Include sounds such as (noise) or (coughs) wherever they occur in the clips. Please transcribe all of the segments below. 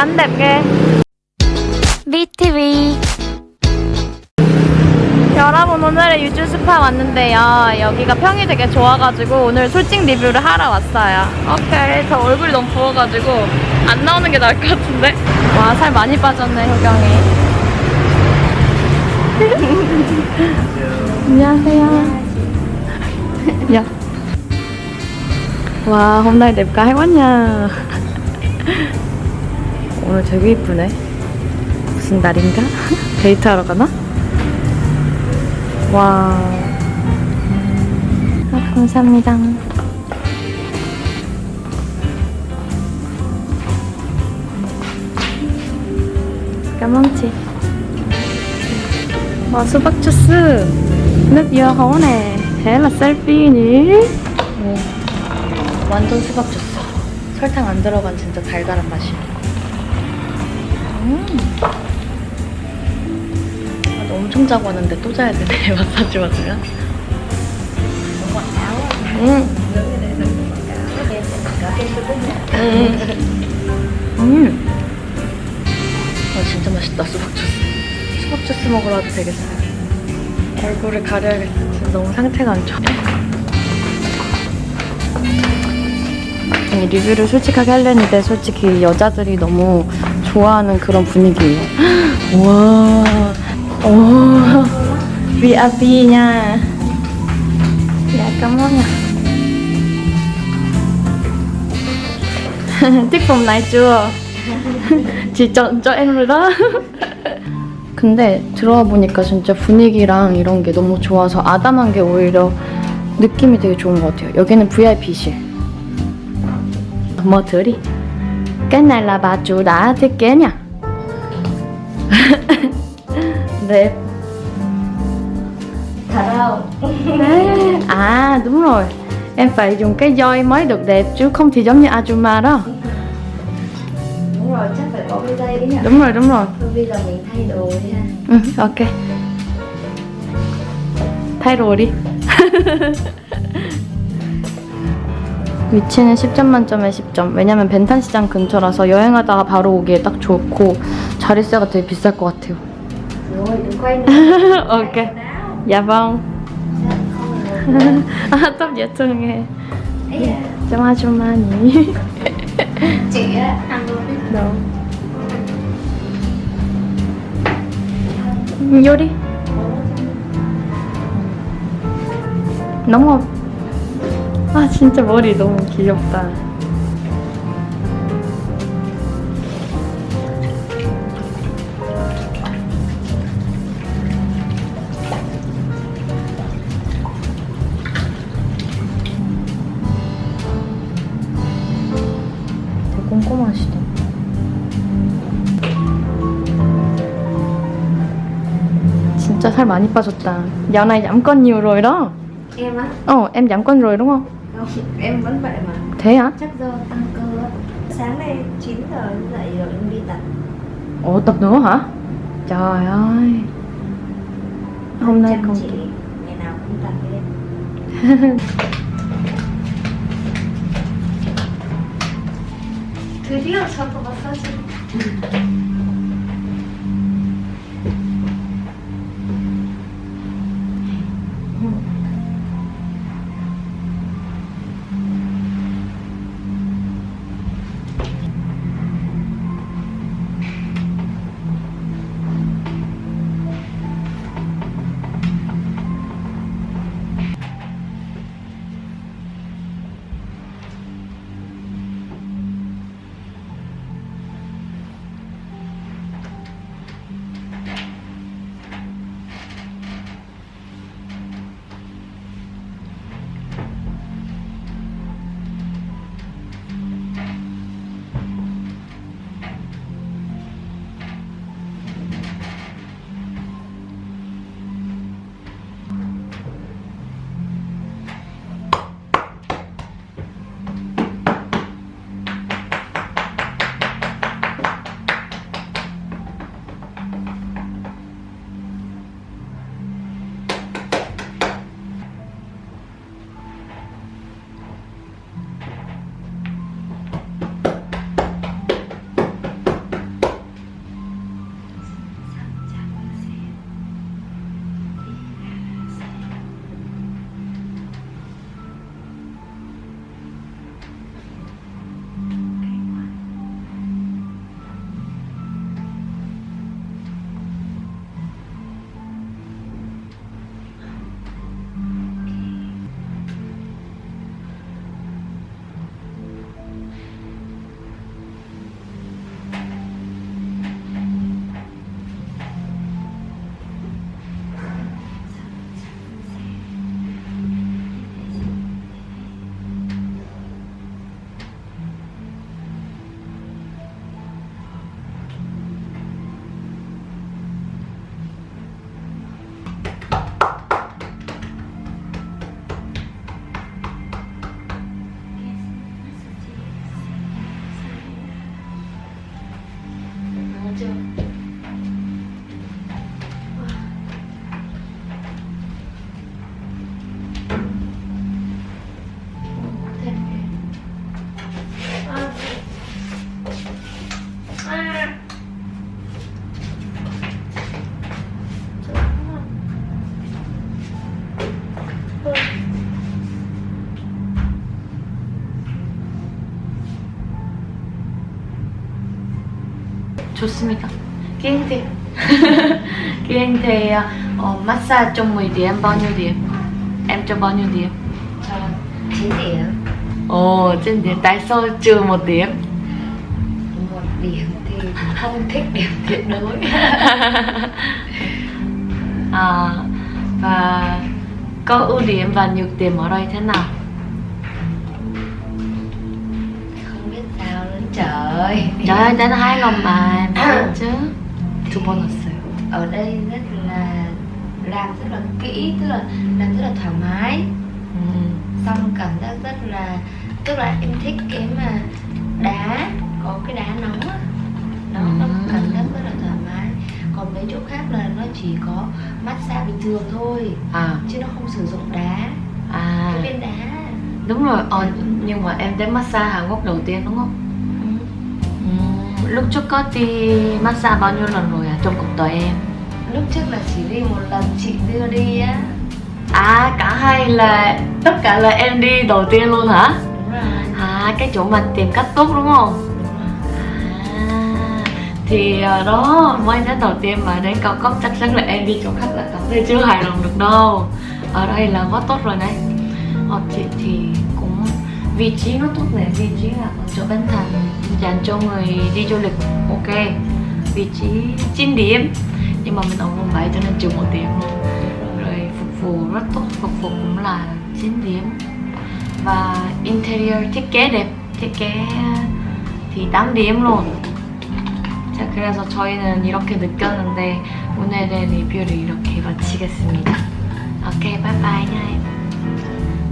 Cánh đẹp ghê BTV 여러분 오늘의 유주 스파 왔는데요. 여기가 평이 되게 좋아가지고 오늘 솔직 리뷰를 하러 왔어요. 오케이. 저 얼굴이 너무 부어가지고 안 나오는 게 나을 것 같은데. 와 살 많이 빠졌네 효경이. 안녕하세요. 야. 와, hôm nay đẹp gái quá nha. 오늘 되게 이쁘네. 무슨 날인가? (laughs) 데이트하러 가나? 와. 아, 감사합니다. 까망치. 와, 수박 주스. là selfie nhỉ? 오, 완전 수박 주스. 설탕 안 들어간 진짜 달달한 맛이야. 음. 아, 나 엄청 자고 왔는데 또 자야 되네. (laughs) 마사지 받으면. 음. 음. 음. 아, 진짜 맛있다, 수박 주스. 수박 주스 먹으러 와도 되겠어요. 얼굴을 가려야겠어. 지금 너무 상태가 안 좋아. 리뷰를 솔직하게 하려는데 솔직히 여자들이 너무 좋아하는 그런 분위기예요. 와, phòng này chưa? chị chọn cho em rồi đó. 근데 들어와 보니까 진짜 분위기랑 이런 게 너무 좋아서 아담한 게 오히려 느낌이 되게 좋은 것 같아요. 여기는 VIP실. 뭐 들이? cái này là bà chủ đã thiết kế nha. (laughs) Đẹp. Thật không? À đúng rồi. Em phải dùng cái roi mới được đẹp chứ không thì giống như Ajuma đó. Đúng rồi chắc phải có dây đấy nhỉ? Đúng rồi đúng rồi. Thôi bây giờ mình thay đồ đi ha. Ừ, ok. Thay đồ đi. (laughs) 위치는 10점 만점에 10점. 왜냐면 벤탄 시장 근처라서 여행하다가 바로 오기에 딱 좋고 자릿세가 되게 비쌀 것 같아요. Rồi, đừng quay nữa ok. Dạ vâng. 아, 또 예통해. No. 요리. 너무 아 진짜 머리 너무 귀엽다. 되게 꼼꼼하시다. 진짜 살 많이 빠졌다. Rồi đó. Em á? Ồ, em giảm cân rồi đúng không? Không, em vẫn vậy mà Thế hả? Chắc do tăng cơ á Sáng nay 9 giờ dậy rồi em đi tập Ồ, tập nữa hả? Trời ơi. Hôm nay Chăm không chỉ Ngày nào cũng tập với em (laughs) 드디어 저거 마사지 좋습니다. 기행태. 기행태 어, massage trong 10 điểm bao nhiêu điểm? Em cho bao nhiêu điểm? Cho 9 điểm Ồ, trên điểm tại sao trừ một điểm? Một điểm thì không thích điểm tuyệt đối à, và có ưu điểm và nhược điểm ở đây thế nào? ơi. Trời ơi hai lòng bà (coughs) chứ. Two bonus ở đây rất là làm rất là kỹ tức là làm rất là thoải mái. Ừ. xong cảm giác rất là tức là em thích cái mà đá có cái đá nóng á. Đó ừ. cảm giác rất là thoải mái. Còn mấy chỗ khác là nó chỉ có massage bình thường thôi à. chứ nó không sử dụng đá. À. cái viên đá. Đúng rồi ờ, ừ. nhưng mà em đến massage Hàn Quốc đầu tiên đúng không? Lúc trước có đi massage bao nhiêu lần rồi à trong cuộc đời em? Lúc trước là chỉ đi một lần chị đưa đi á À, cả hai là tất cả là em đi đầu tiên luôn hả? Đúng rồi À, cái chỗ mà tìm cách tốt đúng không? À, thì ờ, đó mới đến đầu tiên mà đến cao cấp chắc chắn là em đi chỗ khác là cảm thấy chưa hài lòng được đâu ở đây là quá tốt rồi đấy ờ, chị thì cũng vị trí nó tốt này vị trí là ở chỗ Bến Thành dành cho người đi du lịch ok vị trí 9 điểm nhưng mà mình ở quận 7 cho nên trừ một điểm rồi phục vụ rất tốt phục vụ cũng là 9 điểm và interior thiết kế đẹp thiết kế thì 8 điểm luôn 자 그래서 저희는 이렇게 느꼈는데 오늘의 리뷰를 이렇게 마치겠습니다 오케이 바이바이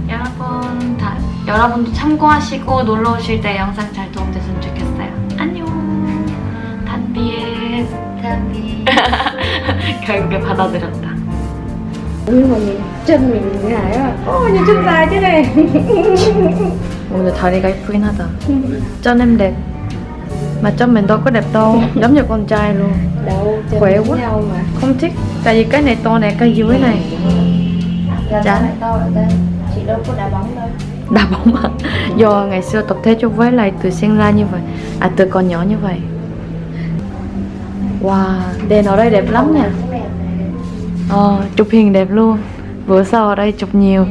여러분 다 여러분도 참고하시고 놀러 오실 때 영상 잘 단비에 Tham đi 결국에 받아들였다 nhưng mà nhìn chân mình như này á ô nhìn chân dài thế này 오늘 다리가 예쁘긴 하다 chân em đẹp mà chân mình đâu có đẹp đâu giống như con trai luôn đâu chân Khỏe giống quá. nhau mà không thích tại vì cái này to này cái dưới này Giờ Chán. sao lại to ở đây chị đâu có đá bóng đâu đá bóng à? do ngày xưa tập thể dục với lại từ sinh ra như vậy à từ còn nhỏ như vậy wow, đèn ở đây đẹp lắm nha ờ chụp hình đẹp luôn. Bữa sau ở đây chụp nhiều.